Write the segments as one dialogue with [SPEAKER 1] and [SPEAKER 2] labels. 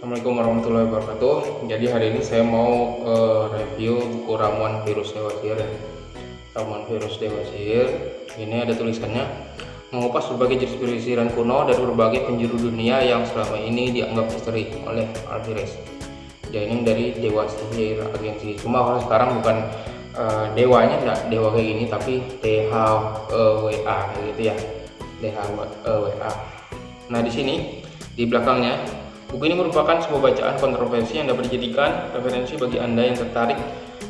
[SPEAKER 1] Assalamualaikum warahmatullahi wabarakatuh. Jadi hari ini saya mau uh, review buku ramuan virus dewa sihir ya. Ramuan virus dewa sihir. Ini ada tulisannya mengupas berbagai jenis perisiran kuno dari berbagai penjuru dunia yang selama ini dianggap misteri oleh Alvarez. Jadi ini dari Dewa Sihir Agensi. Cuma kalau sekarang bukan uh, dewanya enggak dewa kayak gini tapi THWA gitu ya. DHWA. Nah, di sini di belakangnya Buku ini merupakan sebuah bacaan kontroversi yang dapat dijadikan referensi bagi Anda yang tertarik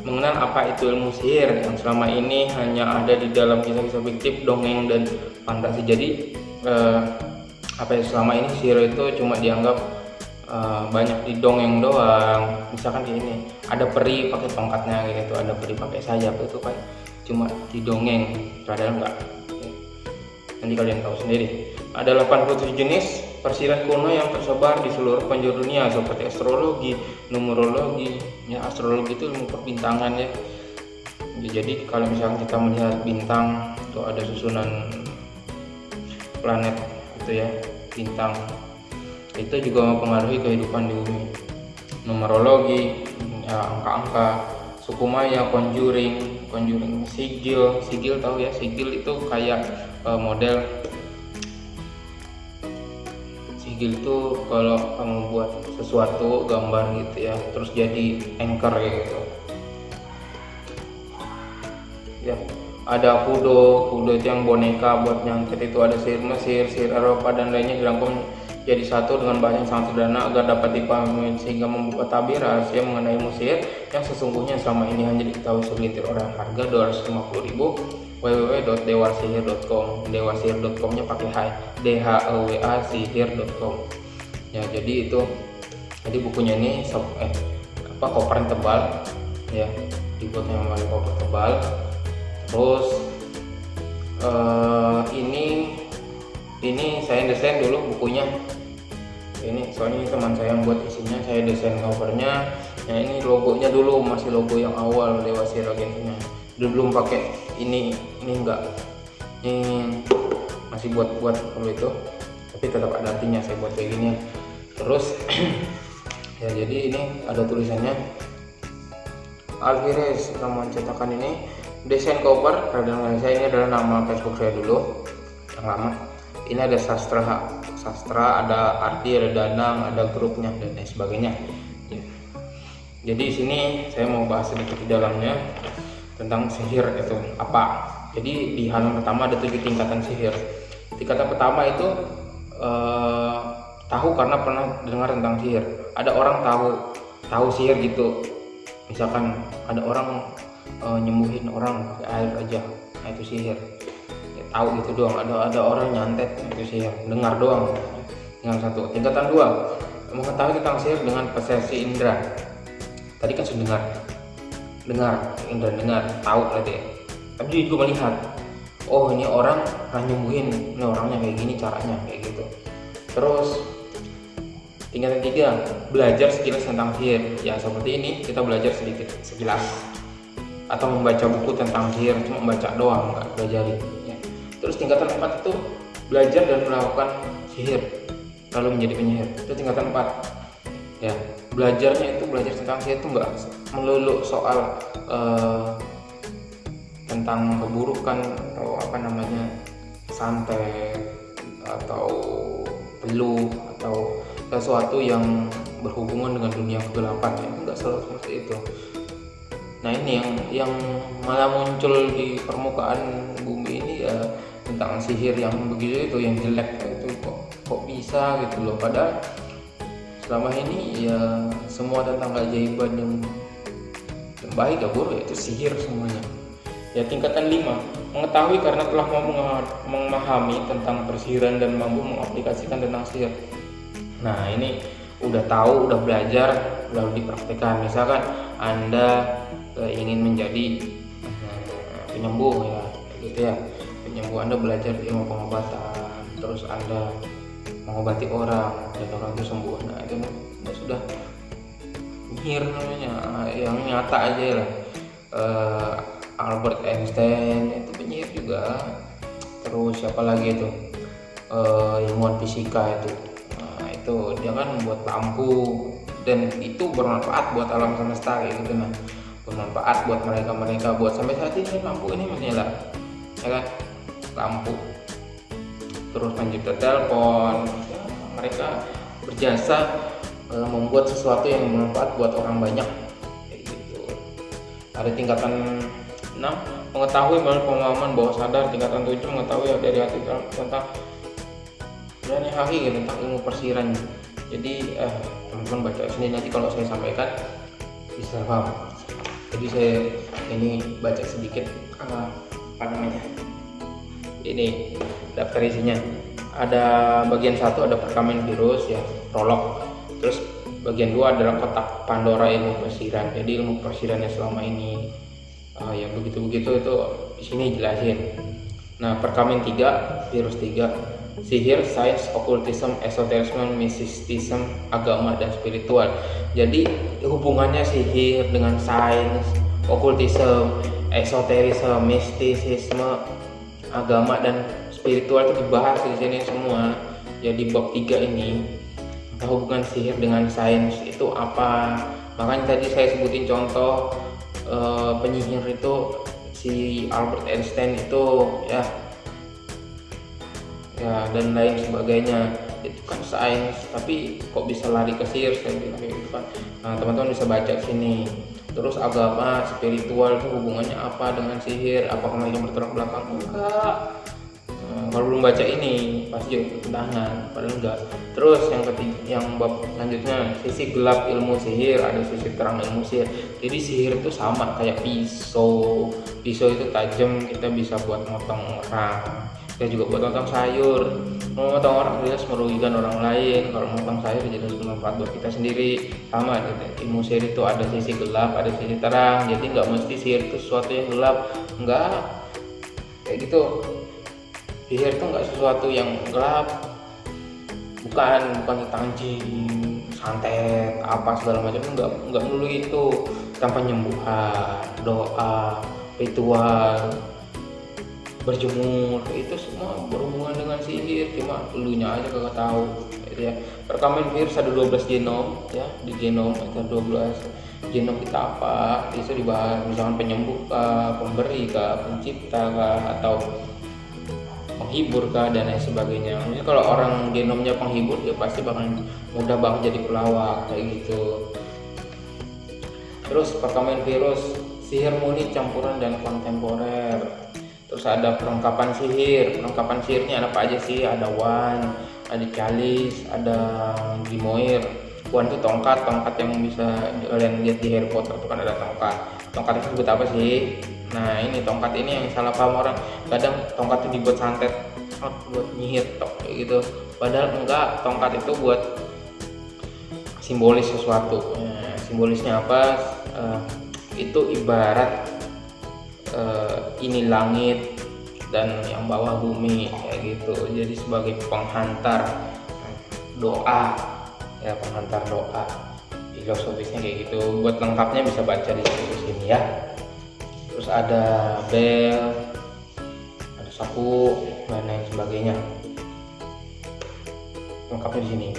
[SPEAKER 1] mengenal apa itu ilmu sihir yang selama ini hanya ada di dalam kisah-kisah fiktif, dongeng, dan fantasi. Jadi, eh, apa yang selama ini sihir itu cuma dianggap eh, banyak di dongeng doang. Misalkan kayak ini, ada peri pakai tongkatnya gitu, ada peri pakai sayap itu kan cuma di dongeng, padahal enggak. Nanti kalian tahu sendiri. Ada 87 jenis persiran kuno yang tersebar di seluruh penjuru dunia seperti astrologi, numerologi. Ya, astrologi itu ilmu perbintangan ya. Jadi kalau misalnya kita melihat bintang itu ada susunan planet itu ya, bintang. Itu juga mempengaruhi kehidupan di bumi. Numerologi, ya, angka-angka, suku Maya, conjuring, conjuring sigil, sigil tahu ya, sigil itu kayak uh, model. Sigil itu kalau kamu buat sesuatu gambar gitu ya terus jadi anchor gitu. Ya ada kudo kudo itu yang boneka buat nyangkut itu ada sihir Mesir sihir Eropa dan lainnya dirangkum jadi satu dengan bahasa yang sangat sederhana agar dapat dipahami sehingga membuka tabir rahasia mengenai musir yang sesungguhnya selama ini hanya diketahui segelintir orang. Harga 250.000 www.dewasihir.com dewasihir.comnya pakai h d h e w a sihir.com ya jadi itu jadi bukunya ini eh apa koper tebal ya dibuatnya memakai koper tebal. Terus uh, ini ini saya desain dulu bukunya ini soalnya ini teman saya yang buat isinya saya desain covernya. Ya ini logonya dulu masih logo yang awal Dewa Sihir agensinya. Belum pakai ini ini enggak. Ini masih buat buat kalau itu. Tapi tetap ada artinya saya buat kayak gini. Terus ya jadi ini ada tulisannya. Alvarez nama cetakan ini desain cover radang saya ini adalah nama Facebook saya dulu yang lama. Ini ada sastra sastra ada arti ada danang ada grupnya dan lain sebagainya. Jadi di sini saya mau bahas sedikit di dalamnya tentang sihir itu apa. Jadi di halaman pertama ada tujuh tingkatan sihir. Tingkatan pertama itu eh, tahu karena pernah dengar tentang sihir. Ada orang tahu tahu sihir gitu. Misalkan ada orang eh, nyembuhin orang pakai air aja. Nah itu sihir. ya, tahu gitu doang. Ada ada orang nyantet itu sihir dengar doang. Yang satu. Tingkatan dua. Mengetahui tentang sihir dengan persepsi indera. Tadi kan sudah dengar dengar indra dengar. Tahu berarti. Tapi juga melihat. Oh ini orang nyembuhin. Ini orangnya kayak gini caranya kayak gitu. Terus tingkatan tiga. Belajar sekilas tentang sihir ya seperti ini kita belajar sedikit sekilas. Atau membaca buku tentang sihir cuma membaca doang nggak belajar ya. Terus tingkatan empat itu belajar dan melakukan sihir lalu menjadi penyihir. Itu tingkatan empat. Ya belajarnya itu belajar tentang sihir itu enggak melulu soal uh, tentang keburukan atau apa namanya santet atau peluh atau sesuatu yang berhubungan dengan dunia kegelapan. Ya enggak selalu seperti itu. Nah ini yang yang malah muncul di permukaan bumi ini ya tentang sihir yang begitu itu yang jelek itu kok kok bisa gitu loh. Padahal selama ini ya semua tentang keajaiban yang, yang baik ya buruk itu sihir semuanya. Ya tingkatan 5 mengetahui karena telah memahami tentang persihiran dan mampu mengaplikasikan tentang sihir. Nah ini udah tahu udah belajar udah dipraktekkan. Misalkan anda eh, ingin menjadi eh, penyembuh ya gitu ya penyembuh anda belajar ilmu pengobatan terus anda mengobati orang dan orang itu sembuh nah itu ya sudah nyir namanya yang nyata aja lah. Uh, Albert Einstein itu penyihir juga. Terus siapa lagi itu? Uh, ilmuwan fisika itu. Nah, itu dia kan membuat lampu dan itu bermanfaat buat alam semesta gitu nah. Bermanfaat buat mereka mereka buat sampai saat ini lampu ini masih ya kan lampu terus pencipta telepon. Mereka berjasa e, membuat sesuatu yang bermanfaat buat orang banyak. Kayak gitu. Ada tingkatan 6 mengetahui melalui pemahaman bawah sadar. Tingkatan 7 mengetahui dari hati tentang dan hakiki tentang ilmu persiran. Jadi eh, teman-teman baca sini. Nanti kalau saya sampaikan bisa paham. Jadi saya ini baca sedikit uh, apa namanya ini daftar isinya. Ada bagian satu ada perkamen virus ya prolog. Terus bagian dua adalah kotak Pandora ilmu persiran jadi ilmu persiran selama ini uh, yang begitu-begitu itu di sini jelasin nah perkamen tiga virus tiga sihir, sains, okultisme, esoterisme, mistisisme, agama dan spiritual. Jadi hubungannya sihir dengan sains, okultisme, esoterisme, mistisisme, agama dan spiritual itu dibahas di sini semua. Jadi bab tiga ini hubungan sihir dengan sains. Itu apa? Makanya tadi saya sebutin contoh uh, penyihir itu si Albert Einstein itu ya ya dan lain sebagainya. Itu kan sains tapi kok bisa lari ke sihir? Saya bilang gitu kan. Nah teman-teman bisa baca sini terus agama spiritual itu hubungannya apa dengan sihir? Apakah mereka bertolak belakang? Enggak kalau belum baca ini pasti tangan padahal enggak. Terus yang ketiga yang bab selanjutnya sisi gelap ilmu sihir ada sisi terang ilmu sihir. Jadi sihir itu sama kayak pisau. Pisau itu tajam kita bisa buat motong orang. Kita juga buat motong sayur. Mau motong orang jelas merugikan orang lain. Kalau motong sayur jadi bermanfaat buat kita sendiri. Sama gitu ilmu sihir itu ada sisi gelap ada sisi terang. Jadi nggak mesti sihir itu sesuatu yang gelap. Enggak. Kayak gitu sihir itu nggak sesuatu yang gelap. Bukan bukan anjing santet apa segala macam enggak enggak melulu itu. Tanpa penyembuhan doa ritual berjemur itu semua berhubungan dengan sihir. Cuma elunya aja kagak tahu gitu ya. Rekaman virus ada 12 genom ya di genom ada 12 genom kita apa? Bisa dibahas misalkan penyembuh kah, pemberi kah, pencipta kah, atau penghibur kah dan lain sebagainya. Jadi kalau orang genomnya penghibur ya pasti bakal mudah banget jadi pelawak kayak gitu. Terus perkamen virus sihir murni campuran dan kontemporer. Terus ada perlengkapan sihir. Perlengkapan sihirnya ada apa aja sih ada wan ada calis ada gimoir. Wan itu tongkat tongkat yang bisa kalian lihat di Harry Potter itu kan ada tongkat. Tongkat itu disebut apa sih nah ini tongkat ini yang salah paham orang. Kadang tongkat itu dibuat santet buat nyihir tok gitu. Padahal enggak tongkat itu buat simbolis sesuatu. Nah, simbolisnya apa? Uh, itu ibarat uh, ini langit dan yang bawah bumi kayak gitu. Jadi sebagai penghantar doa ya penghantar doa. Filosofisnya kayak gitu. Buat lengkapnya bisa baca di sini ya terus ada bel ada sapu dan lain sebagainya. Lengkapnya di sini.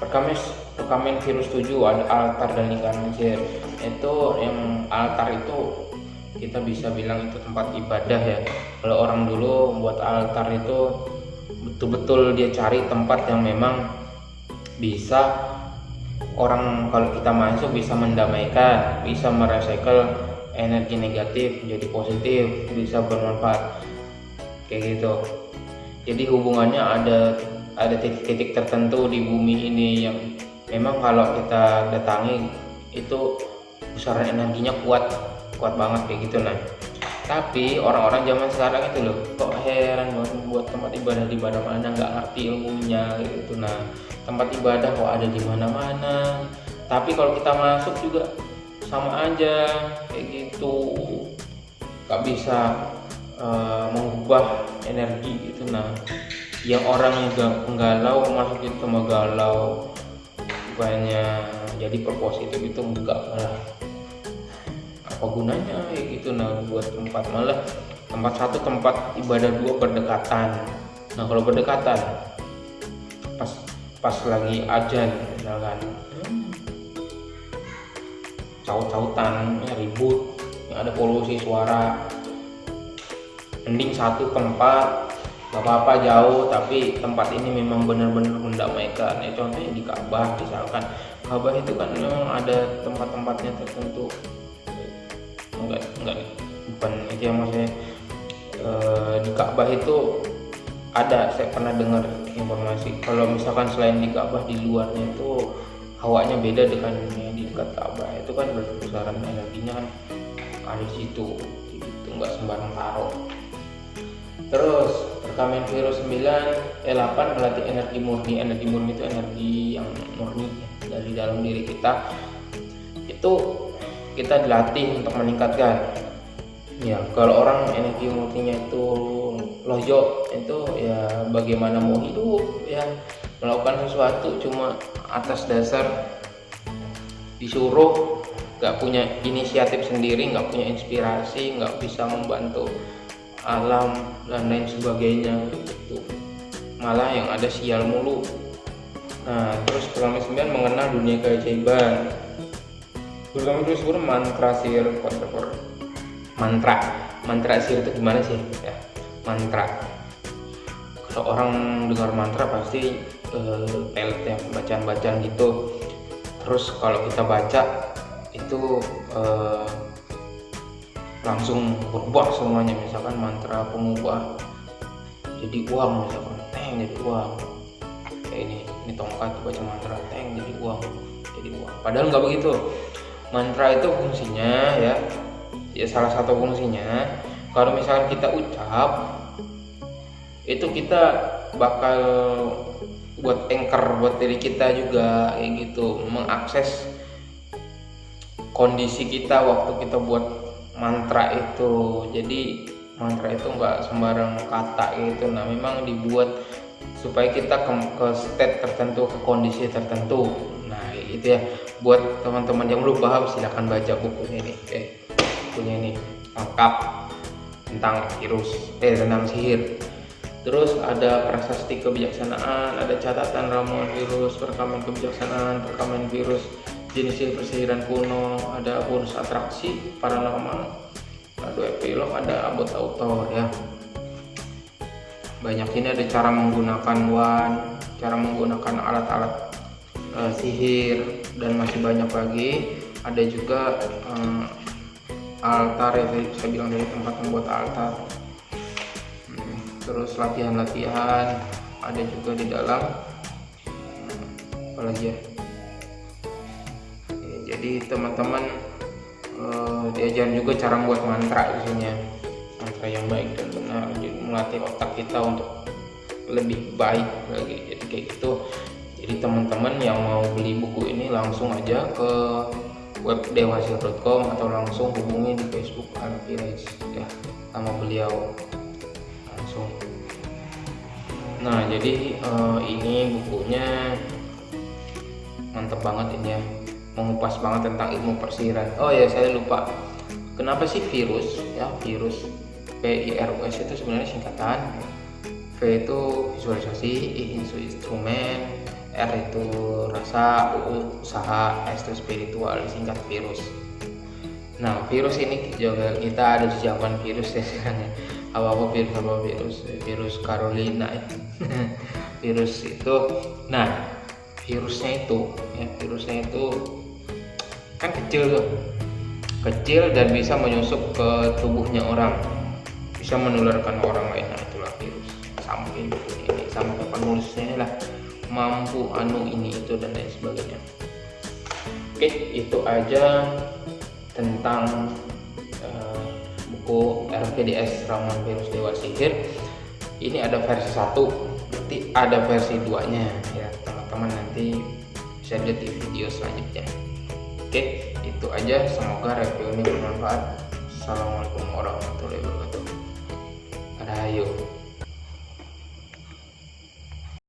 [SPEAKER 1] Perkamis perkamen virus 7 ada altar dan lingkaran itu yang altar itu kita bisa bilang itu tempat ibadah ya. Kalau orang dulu membuat altar itu betul-betul dia cari tempat yang memang bisa orang kalau kita masuk bisa mendamaikan bisa merecycle energi negatif menjadi positif bisa bermanfaat. Kayak gitu. Jadi hubungannya ada ada titik-titik tertentu di bumi ini yang memang kalau kita datangi itu besaran energinya kuat kuat banget kayak gitu nah tapi orang-orang zaman sekarang itu loh kok heran banget buat tempat ibadah di mana mana nggak ngerti ilmunya gitu nah tempat ibadah kok ada di mana-mana. Tapi kalau kita masuk juga sama aja kayak gitu. Nggak bisa uh, mengubah energi gitu nah. Yang orang yang galau masuk itu sama galau bukannya jadi berpositif itu enggak lah apa gunanya ya gitu nah buat tempat malah. Tempat satu tempat ibadah dua berdekatan. Nah kalau berdekatan pas pas lagi ajan misalkan caut-cautan ya ribut yang ada polusi suara. Mending satu tempat gak apa-apa jauh tapi tempat ini memang benar-benar mendamaikan ya contohnya di Ka'bah misalkan. Ka'bah itu kan memang ada tempat-tempatnya tertentu. Enggak enggak bukan itu yang maksudnya e, di Ka'bah itu ada. Saya pernah dengar informasi. Kalau misalkan selain di Ka'bah di luarnya itu hawanya beda dengan dekat Ka'bah itu kan berpusaran energinya kan ada di situ itu nggak sembarang taruh. Terus rekamen virus 9 E8 melatih energi murni. Energi murni itu energi yang murni dari dalam diri kita. Itu kita dilatih untuk meningkatkan. Ya kalau orang energi murninya itu loyo itu ya bagaimana mau hidup ya. Melakukan sesuatu cuma atas dasar disuruh nggak punya inisiatif sendiri nggak punya inspirasi nggak bisa membantu alam dan lain sebagainya gitu. Malah yang ada sial mulu. Nah terus kelamin 9 mengenal dunia keajaiban. Kelamin terus mantra sihir whatever mantra. Mantra sihir itu gimana sih? Ya mantra. Kalau orang dengar mantra pasti uh, pelet ya bacaan-bacaan gitu terus kalau kita baca itu uh, langsung berubah semuanya. Misalkan mantra pengubah jadi uang misalkan teng jadi uang. Kayak ini ini tongkat baca mantra teng jadi uang jadi uang. Padahal nggak begitu. Mantra itu fungsinya ya ya salah satu fungsinya. Kalau misalkan kita ucap itu kita bakal buat anchor buat diri kita juga kayak gitu. Mengakses kondisi kita waktu kita buat mantra itu. Jadi mantra itu enggak sembarang kata gitu. Nah memang dibuat supaya kita ke, ke state tertentu ke kondisi tertentu. Nah itu ya. Buat teman-teman yang belum paham silahkan baca bukunya ini. Eh bukunya ini lengkap tentang virus eh tentang sihir terus ada prasasti kebijaksanaan ada catatan ramuan virus perekaman kebijaksanaan perekaman virus jenis persihiran kuno ada bonus atraksi paranormal. Ada epilog ada abot autor ya. Banyak ini ada cara menggunakan wan cara menggunakan alat-alat uh, sihir dan masih banyak lagi. Ada juga uh, altar ya saya bilang dari tempat membuat altar terus latihan-latihan ada juga di dalam. Apalagi ya? Jadi teman-teman uh, diajarin juga cara membuat mantra isinya mantra yang baik dan benar. Jadi melatih otak kita untuk lebih baik lagi. Jadi kayak gitu. Jadi teman-teman yang mau beli buku ini langsung aja ke web dewasil.com atau langsung hubungi di Facebook Alfirais ya sama beliau langsung. Nah jadi uh, ini bukunya mantep banget ini ya. Mengupas banget tentang ilmu persihiran oh ya saya lupa. Kenapa sih virus ya virus VIRUS itu sebenarnya singkatan? V itu visualisasi I itu instrumen R itu rasa U usaha S itu spiritual singkat virus. Nah virus ini juga kita ada zaman virus ya apa apa virus apa virus virus Carolina virus itu. Nah virusnya itu ya virusnya itu kan kecil tuh. Kecil dan bisa menyusup ke tubuhnya orang. Bisa menularkan orang lain. Nah itulah virus. Sampai ini. Sampai penulisnya lah. Mampu anu ini itu dan lain sebagainya. Oke itu aja tentang buku RPDS Ramuan Virus Dewa Sihir ini ada versi satu nanti ada versi duanya ya teman-teman nanti bisa lihat di video selanjutnya Oke, itu aja. Semoga review ini bermanfaat. Assalamualaikum warahmatullahi wabarakatuh. Rahayu.